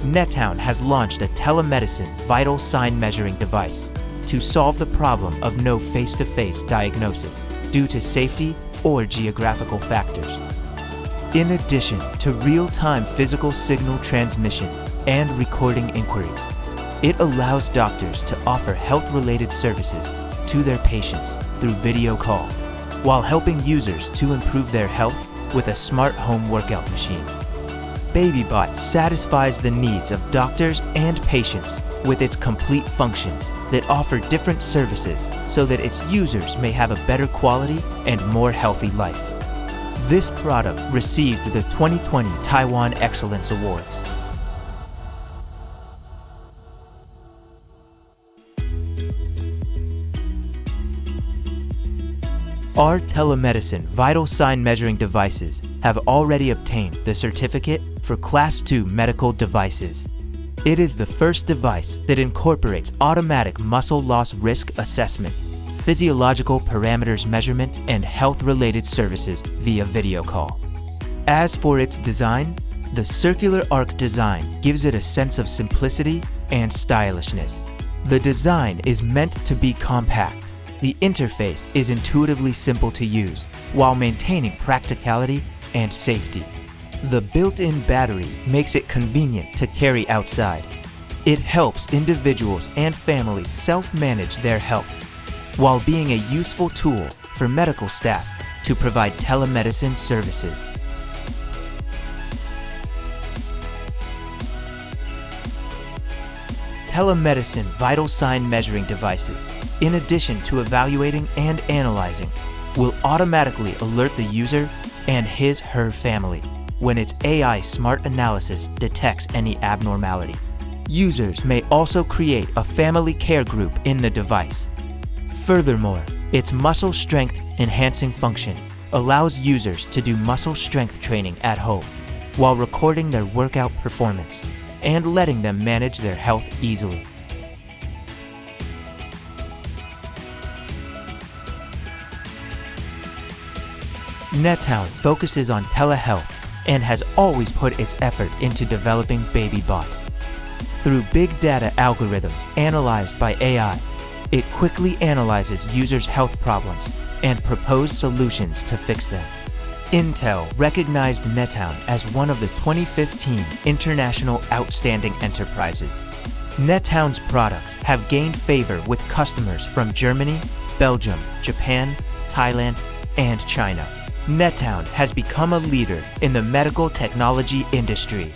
NetTown has launched a telemedicine vital sign measuring device to solve the problem of no face-to-face diagnosis due to safety or geographical factors. In addition to real-time physical signal transmission and recording inquiries, it allows doctors to offer health-related services to their patients through video call, while helping users to improve their health with a smart home workout machine. BabyBot satisfies the needs of doctors and patients with its complete functions that offer different services so that its users may have a better quality and more healthy life. This product received the 2020 Taiwan Excellence Awards. Our telemedicine vital sign measuring devices have already obtained the certificate for Class II medical devices. It is the first device that incorporates automatic muscle loss risk assessment, physiological parameters measurement, and health-related services via video call. As for its design, the circular arc design gives it a sense of simplicity and stylishness. The design is meant to be compact, the interface is intuitively simple to use while maintaining practicality and safety. The built-in battery makes it convenient to carry outside. It helps individuals and families self-manage their health while being a useful tool for medical staff to provide telemedicine services. Telemedicine vital sign measuring devices in addition to evaluating and analyzing, will automatically alert the user and his/her family when its AI smart analysis detects any abnormality. Users may also create a family care group in the device. Furthermore, its muscle strength enhancing function allows users to do muscle strength training at home while recording their workout performance and letting them manage their health easily. NetTown focuses on telehealth and has always put its effort into developing BabyBot. Through big data algorithms analyzed by AI, it quickly analyzes users' health problems and proposes solutions to fix them. Intel recognized NetTown as one of the 2015 International Outstanding Enterprises. NetTown's products have gained favor with customers from Germany, Belgium, Japan, Thailand, and China. NetTown has become a leader in the medical technology industry